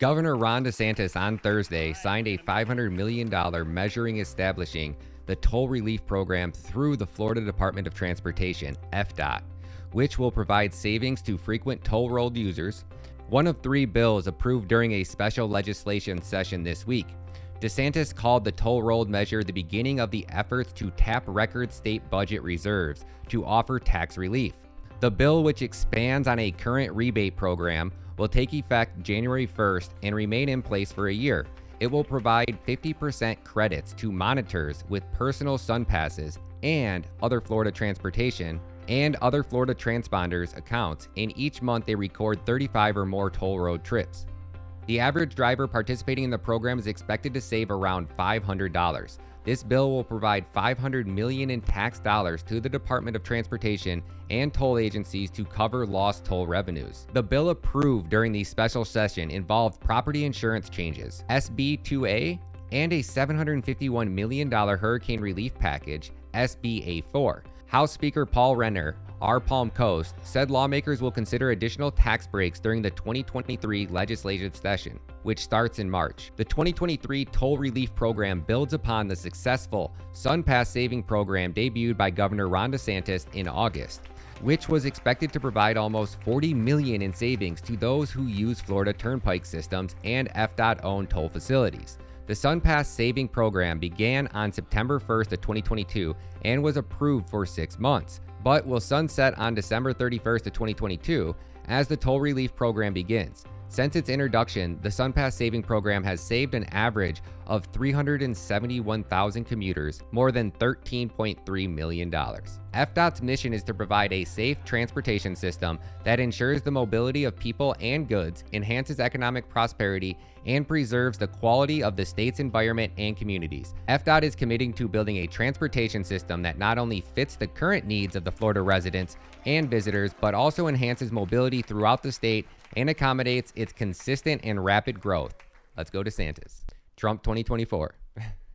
Governor Ron DeSantis on Thursday signed a $500 million measuring establishing the toll relief program through the Florida Department of Transportation, FDOT, which will provide savings to frequent toll road users. One of three bills approved during a special legislation session this week. DeSantis called the toll road measure the beginning of the efforts to tap record state budget reserves to offer tax relief. The bill, which expands on a current rebate program, will take effect January 1st and remain in place for a year. It will provide 50% credits to monitors with personal SunPasses and other Florida transportation and other Florida transponders accounts in each month they record 35 or more toll road trips. The average driver participating in the program is expected to save around $500. This bill will provide $500 million in tax dollars to the Department of Transportation and toll agencies to cover lost toll revenues. The bill approved during the special session involved property insurance changes, SB 2A, and a $751 million hurricane relief package, SB A4. House Speaker Paul Renner our Palm Coast said lawmakers will consider additional tax breaks during the 2023 legislative session, which starts in March. The 2023 toll relief program builds upon the successful SunPass saving program debuted by Governor Ron DeSantis in August, which was expected to provide almost 40 million in savings to those who use Florida Turnpike systems and FDOT-owned toll facilities. The SunPass Saving Program began on September 1st of 2022 and was approved for six months but will sunset on December 31st of 2022 as the toll relief program begins. Since its introduction, the SunPass Saving Program has saved an average of 371,000 commuters more than $13.3 million. FDOT's mission is to provide a safe transportation system that ensures the mobility of people and goods, enhances economic prosperity, and preserves the quality of the state's environment and communities. FDOT is committing to building a transportation system that not only fits the current needs of the Florida residents and visitors, but also enhances mobility throughout the state and accommodates its consistent and rapid growth. Let's go DeSantis. Trump 2024.